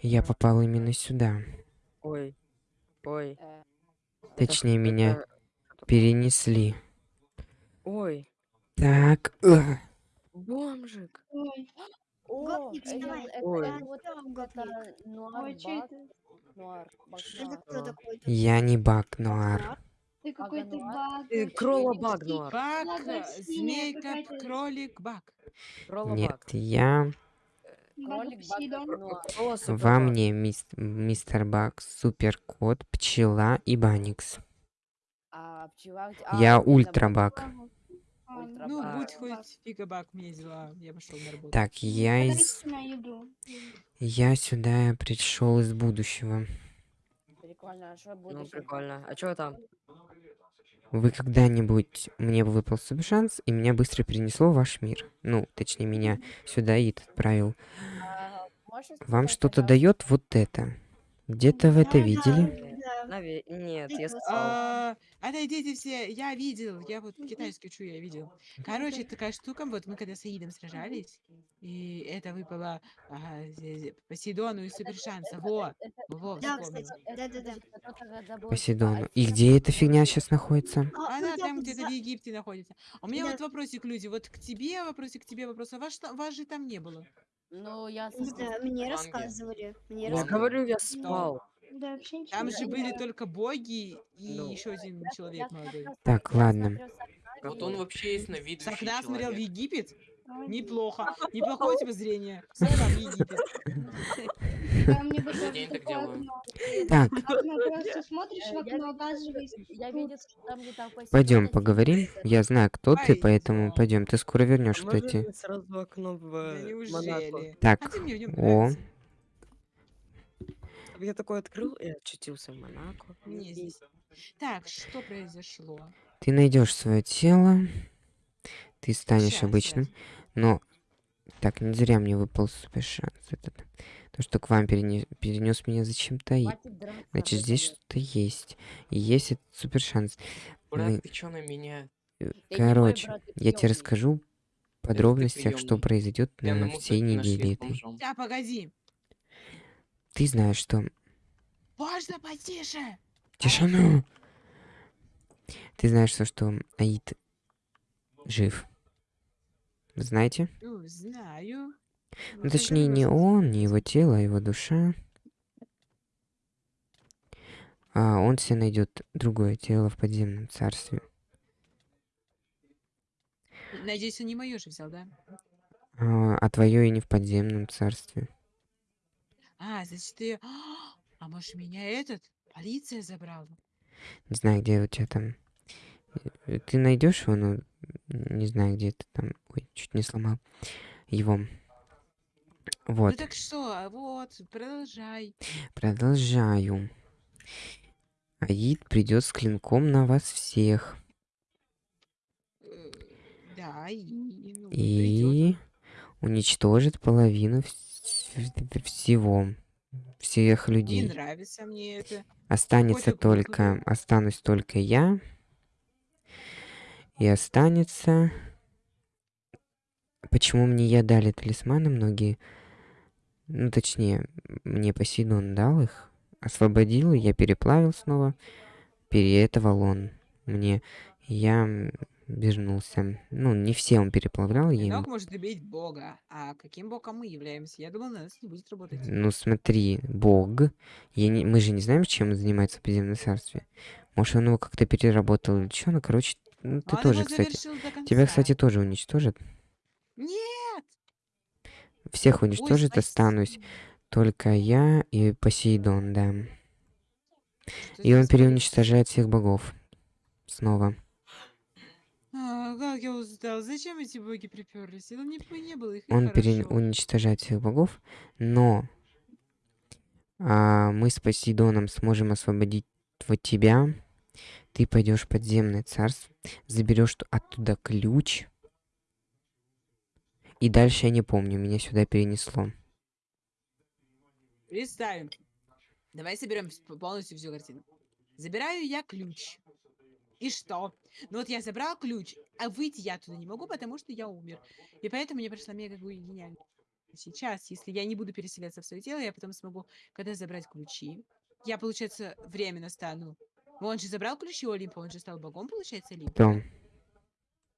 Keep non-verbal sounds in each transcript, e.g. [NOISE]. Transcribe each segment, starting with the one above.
Я попал именно сюда. Ой. Ой. Это Точнее, ш- меня это- перенесли. Ой. Так. Бомжик. Ой, О, Гопник, это, вставай. это, Ой. это вот Там это нуар Ой, баг, это? нуар, баг Это нуар. кто такой? Я не баг Нуар. Ты какой-то баг. Ты почти. баг, Нуар. Бак, Ладно, э, змейка, кролик, бак. Кролла Нет, баг. я Кролик, Посейдон. баг, нуар. Кролла супер во баг. мне мис- мистер Баг, Супер Кот, Пчела и Баникс. А пчела... Я а, именно ультра баг. баг. А, Ультра Ну, будь хоть фига бак, у меня дела. Я пошел на работу. Так, я из... Я сюда пришел из будущего. Прикольно, а что Ну, будущее? прикольно. А чё там? Вы когда-нибудь мне выпал супер шанс, и меня быстро перенесло в ваш мир. Ну, точнее, меня сюда Ид отправил. А, можешь Вам что-то дает вот это? Где-то вы это Да, видели? Наве- Нет, я спал. А, Отойдите все, я видел, я вот китайский учу, я видел. Короче, такая штука, вот мы когда с Аидом сражались, и это выпало ага, Посейдону и Супер Шанса. Во, во, Да, вспомнил. кстати, да-да-да. Посейдону. И где эта фигня сейчас находится? А, Она ну, там где-то в Египте находится. У меня вот вопросик, люди, вот к тебе вопросик, к тебе вопрос. А вас же там не было. Ну, я Да, мне рассказывали. Мне Я рассказывали. говорю, я спал. Да, вообще ничего Там же были только боги и Ну. еще один человек молодой. Так, ладно. смотрю с окна Вот и- он вообще есть на С видящий окна смотрел в. Египет? Неплохо. [LAUGHS] Неплохое у тебя зрение. [LAUGHS] В Египет. Так. Так, Э, пойдем поговорим. Я знаю, кто ты, поэтому пойдем. Ты скоро вернешь, Можно кстати. мне сразу окно в Да э, Монако? неужели? Так, А ты мне в нем о, нравится. Я такой открыл и очутился в Монако. Мне здесь. Так, что произошло? ты найдешь свое тело, ты станешь Щас, обычным, щас. но так не зря мне выпал супер шанс этот. То, что к вам перенес меня зачем-то и. Хватит драться, Значит, здесь что-то есть. И есть этот супер шанс. Брат, Мы- ты чё на меня? Ты не мой Короче, брат, ты я тебе приёмный. расскажу в подробностях, что приёмный. произойдет Прям на всей нашли неделе этой. бомжом. Да, погоди. Ты знаешь, что... Можно потише. Тишину! Ты знаешь, что, что Аид жив. Вы знаете? Ну, знаю. Ну, точнее, не он, не его тело, а его душа. А он себе найдет другое тело в подземном царстве. Надеюсь, он не мое же взял, да? А, а твое и не в подземном царстве. А, значит, ты... [GASPS] А может, меня этот? Полиция забрала? Не знаю, где у тебя там. Э, Ты найдешь его, но не знаю, где ты там. Ой, чуть не сломал его. Ну Вот, так что, а вот, продолжай. продолжаю. Аид придет с клинком на вас всех. Э, Да, и... ну, придёт. И уничтожит половину вс- всего. Всех Не людей. нравится мне это. Останется Котик только... выходит. Останусь только я. И останется... Почему мне я дали талисманы многие? Ну, точнее, мне Посейдон дал их. Освободил, я переплавил снова. Переэтовал он мне. Я вернулся. Ну, не все он переплавлял. Клинок может убить бога. А каким богом мы являемся? Я думал, на нас не будет работать. Ну смотри, Бог. Я не, мы же не знаем, чем он занимается в подземном царстве. Может, он его как-то переработал или что? Ну, короче, ну, ты Он тоже, кстати. Тебя, кстати, тоже уничтожат. Нет! Всех Ой, уничтожит, останусь спасибо. только я и Посейдон, да. Что И он переуничтожает всех богов. Снова. А, как я устал. Зачем эти боги приперлись? Это не, не было их. Он хорошо. переуничтожает всех богов, но а, мы с Посейдоном сможем освободить вот тебя. Ты пойдешь в подземное царство, заберешь ту- оттуда ключ. И дальше я не помню, меня сюда перенесло. Представим. Давай соберем полностью всю картину. Забираю я ключ. И что? Ну вот я забрал ключ, а выйти я оттуда не могу, потому что я умер. И поэтому мне пришла мега гениально. сейчас, если я не буду переселяться в свое тело, я потом смогу, когда забрать ключи, я, получается, временно стану. Он же забрал ключи у Олимпа, он же стал богом, получается, Олимпа. Кто?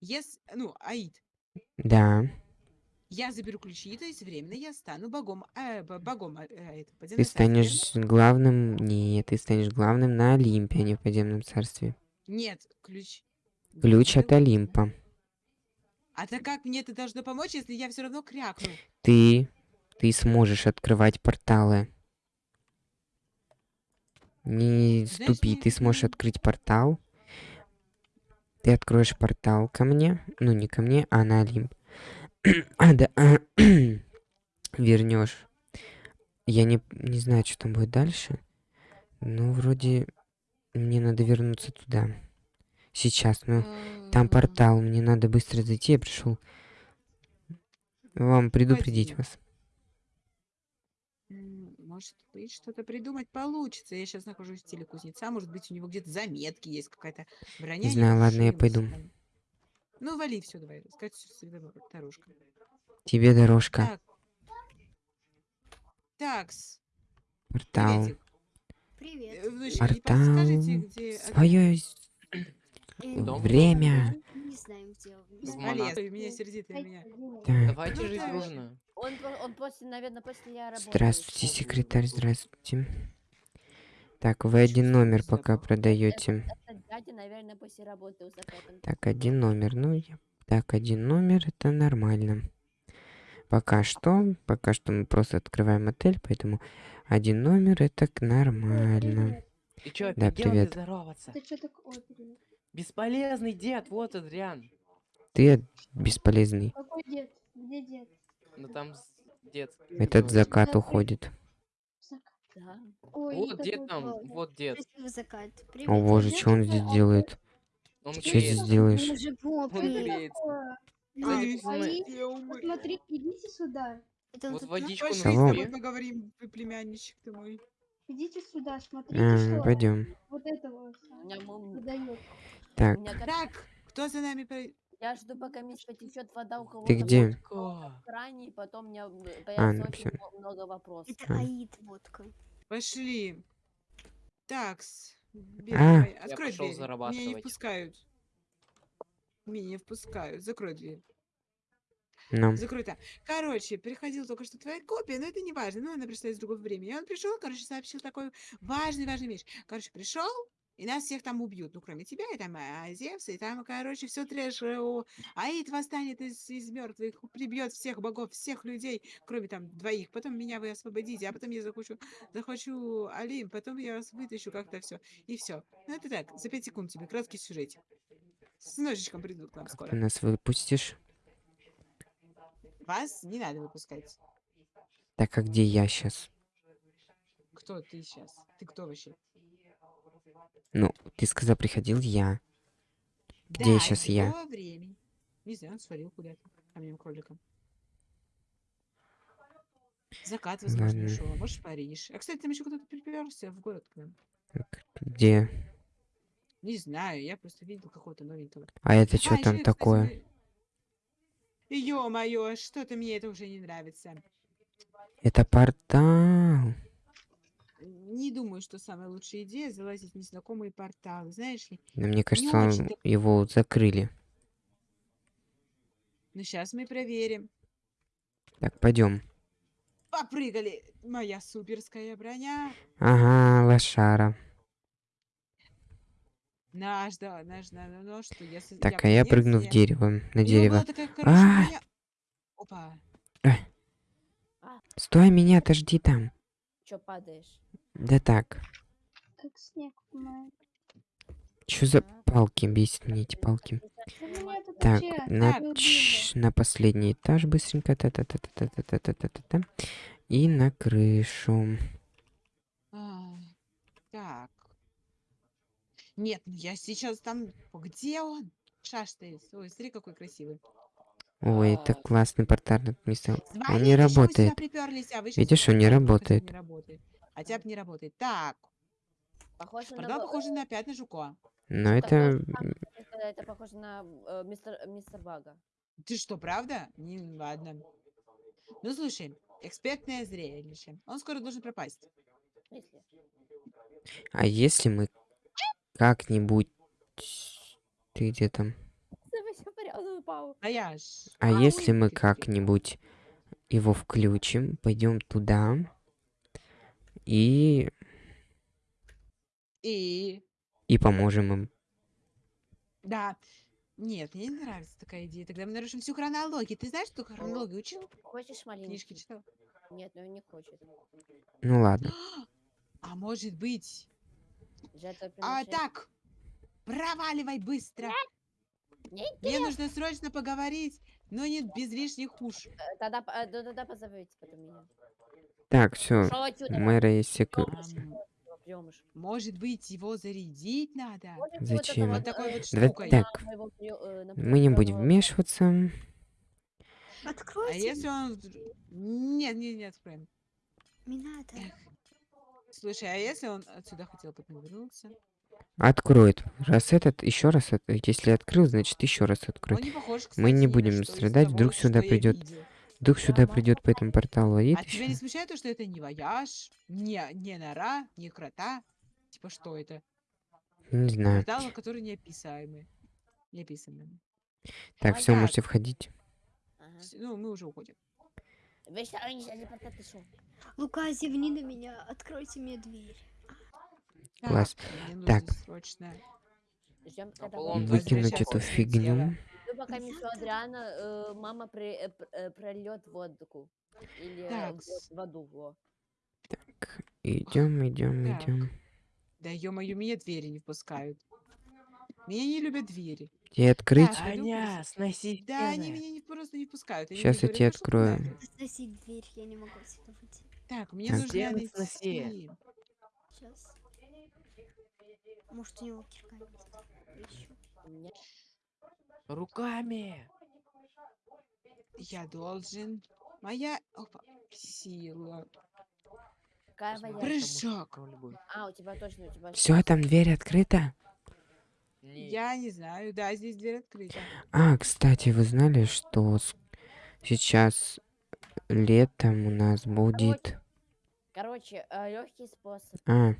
Ес, ну, Аид. Да. Я заберу ключи, то есть временно я стану богом, э, богом, э, э, этого Ты станешь главным... Нет, ты станешь главным на Олимпе, а не в подземном царстве. Нет, ключ. Ключ не от. Олимпа. А так как мне это должно помочь, если я все равно крякну? Ты... Ты сможешь открывать порталы. Не Знаешь, ступи, мне ты сможешь открыть портал. Ты откроешь портал ко мне. Ну, не ко мне, а на Олимп. [CLEARS THROAT] а, да. [CLEARS THROAT] Вернешь. Я не, не знаю, что там будет дальше. Ну, вроде мне надо вернуться туда. Сейчас, ну, там портал, мне надо быстро зайти, я пришел вам предупредить вас. Может быть, что-то придумать получится. Я сейчас нахожусь в теле кузнеца. Может быть, у него где-то заметки есть, какая-то броня. знаю, ладно, я пойду. там. Ну, вали все, давай. Сказать всегда дорожка. Тебе дорожка, Так. Такс. портал, Приветик. Привет. Э, портал, где... от- свое Дом время. Не знаем, где он. В Олег, меня сердитая меня. Так, Давайте Ну жить дружно. Он, он после, наверное, после я работаю. здравствуйте, секретарь, здравствуйте. Так, вы один номер пока продаете. Так, один номер. Ну, я... так, один номер, это нормально. Пока что, пока что мы просто открываем отель, поэтому один номер это к- нормально. Ты чё, Да, привет. здороваться? Ты что такое? привет? Бесполезный дед, вот Адриан. Ты бесполезный. Какой дед? Где дед? Ну там дед. Этот закат уходит. Закат. Да. Ой, Вот дед там, вот дед. Закат. Привет, О боже, что он здесь делает? Он Чё греется. здесь делаешь? Он греется. А, Посмотри, идите сюда. Это Вот водичку Пошли с Кого? тобой напи. поговорим, племянничек ты мой. Идите сюда, смотрите, А, что пойдем. вот этого выдает. Так, Так, кто за нами? Я жду, пока мисс потечет вода у кого-то Ты где? И потом у меня м, А, появится ну очень мно- много вопросов. Это А. Аид водка. Пошли. Такс. Бери, А. давай, Я Открой дверь. Меня не впускают. Меня не впускают. Закрой дверь. Ну, Закрой там. Короче, приходила только что твоя копия, но это не важно. Ну, она пришла из другого времени. И он пришел, короче, сообщил такой важный, важный вещь. Короче, пришел, и нас всех там убьют. Ну, кроме тебя, и там а, Зевса, и там, короче, все трэш. о, Аид восстанет из, из мертвых, прибьет всех богов, всех людей, кроме там двоих. Потом меня вы освободите, а потом я захочу, захочу Алим, потом я вас вытащу как-то все. И все. Ну, это так, за пять секунд тебе, краткий сюжетик. С ножичком придут к нам ты скоро. нас выпустишь? Вас не надо выпускать. Так, а где я сейчас? Кто ты сейчас? Ты кто вообще? Ну, ты сказал, приходил я. Где Да, щас из я? времени. Не знаю, он свалил куда-то. Каменным кроликом. Закат, возможно, Ладно. ушел. А может, Париж. А, кстати, там еще кто-то приперся в город к нам. Так, Где? Не знаю, я просто видел какого-то новенького. А это что А, там ещё, кстати, такое? мы- Ё-моё, что-то мне это уже не нравится. Это портал. Не думаю, что самая лучшая идея залазить в незнакомые порталы. Знаешь ли, Но мне кажется, очень-то- его закрыли. ну сейчас мы проверим. Так, пойдем. Попрыгали. Моя суперская броня. Ага, лошара. Наш, да, наш, на, на, ну что, я... с- Так, а я прыгну в дерево, на дерево. А! Опа. Стой, меня, отожди там. Чё падаешь? Да так. Как снег. Что за А. палки бесит мне эти палки? У меня тут Так, вообще на, Так. был чш, на последний этаж быстренько. Та-та-та-та-та-та-та-та-та. И на крышу. А, так. Нет, ну я сейчас там... Где он? Шаштает. Ой, смотри, какой красивый. Ой, это А. классный портальный место. Он не работает. а Видишь, он не работает. не работает. Хотя бы не работает. Так, Похоже на... портал ба- похож на пятна жука. Но Сука, это... Это похоже на э, мистер, мистер Бага. Ты что, правда? Не, ладно. Ну слушай, экспертное зрелище. Он скоро должен пропасть. Смысле? А если мы как-нибудь... Ты где там? А если мы как-нибудь его включим, пойдем туда и И... и поможем им. Да. Нет, мне не нравится такая идея. Тогда мы нарушим всю хронологию. Ты знаешь, что хронологию учил? Хочешь Книжки маленький? читал? Нет, ну не хочет. Ну ладно. А может быть... А так, проваливай быстро. Не Мне нужно срочно поговорить, но не без лишних уш. Э, Тогда, п- э, да- тогда позовите потом меня. Так, все. Мэра есть Приемыш. Может быть, его зарядить надо? Зачем? Вот такой вот Давай штукой. так. Мы не будем вмешиваться. А Откройте. если он... Нет, нет, не откроем. Не надо. Эх. Слушай, а если он отсюда хотел потом вернуться? Откроет. Раз этот, еще раз, если открыл, значит еще раз откроет. не похож, Мы не кстати, ни на будем страдать, вдруг сюда придет. Вдруг сюда Да, придет по этому порталу и А тебя не смущает то, что это не вояж, не, не нора, не крота? Типа что это? Не знаю. Порталы, которые неописаемые. Неописанные. Так, все, так. можете входить. Ага. Ну, мы уже уходим. Лука, зевни на меня. Откройте мне дверь. Класс. мне нужно Так. Выкинуть эту фигню. Ну, пока Миссу Адриана, э, мама при, э, э, прольет водку. Или э, Так, воду. Во. Идем, идем, Так. идем. Да ё-моё, меня двери не впускают. Меня не любят двери. И открыть? Аня, сноси Да, они меня не, просто не пускают. Они Сейчас я тебе говорят, «Пошёл открою. куда-то». Сносить дверь, я не могу отсюда выйти. Так, мне Так. нужно сноси. найти. Сейчас. Может, у него кирка есть. Меня Руками. Я должен. Моя опа, сила. какая Прыжок. А, у тебя точно, у тебя... Все, там дверь открыта. Не, Я не знаю, да, здесь дверь открыта. А, кстати, вы знали, что сейчас летом у нас будет... Короче, легкий способ. А,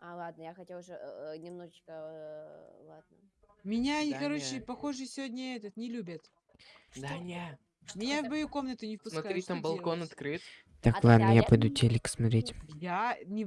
А, ладно, я хотела уже э, э, немножечко... э, ладно. Меня, они, Да короче, не. похоже, сегодня этот не любят. Да не. Меня в мою комнату не впускают. Смотри, там балкон делать? открыт. так, А ладно, я пойду телек смотреть. Я не